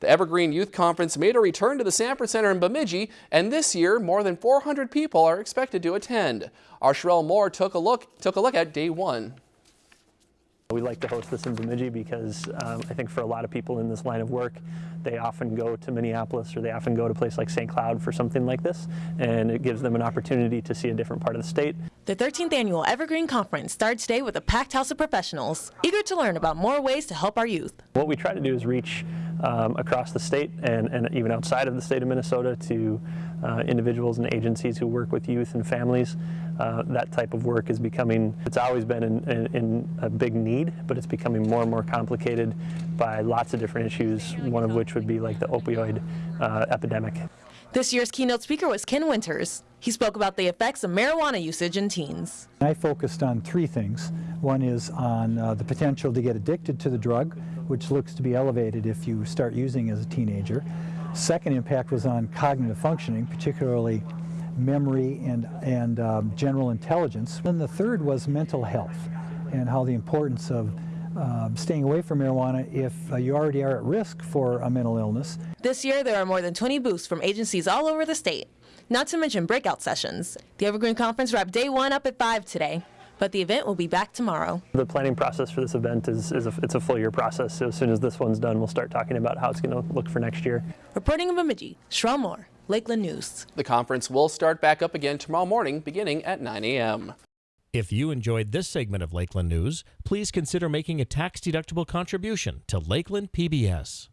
The Evergreen Youth Conference made a return to the Sanford Center in Bemidji, and this year more than 400 people are expected to attend. Our Sherelle Moore took a look took a look at day one. We like to host this in Bemidji because um, I think for a lot of people in this line of work, they often go to Minneapolis or they often go to a place like St. Cloud for something like this, and it gives them an opportunity to see a different part of the state. The 13th annual Evergreen Conference starts today with a packed house of professionals, eager to learn about more ways to help our youth. What we try to do is reach um, across the state and, and even outside of the state of Minnesota to uh, individuals and agencies who work with youth and families. Uh, that type of work is becoming, it's always been in, in, in, a big need, but it's becoming more and more complicated by lots of different issues, one of which would be like the opioid uh, epidemic. This year's keynote speaker was Ken Winters. He spoke about the effects of marijuana usage in teens. I focused on three things. One is on uh, the potential to get addicted to the drug, which looks to be elevated if you start using as a teenager. Second impact was on cognitive functioning, particularly memory and, and um, general intelligence. And the third was mental health and how the importance of uh, staying away from marijuana if uh, you already are at risk for a mental illness. This year there are more than 20 booths from agencies all over the state, not to mention breakout sessions. The Evergreen Conference wrapped day one up at 5 today but the event will be back tomorrow. The planning process for this event is, is a, it's a full year process. So as soon as this one's done, we'll start talking about how it's going to look for next year. Reporting in Bemidji, Sherelle Moore, Lakeland News. The conference will start back up again tomorrow morning beginning at 9 a.m. If you enjoyed this segment of Lakeland News, please consider making a tax-deductible contribution to Lakeland PBS.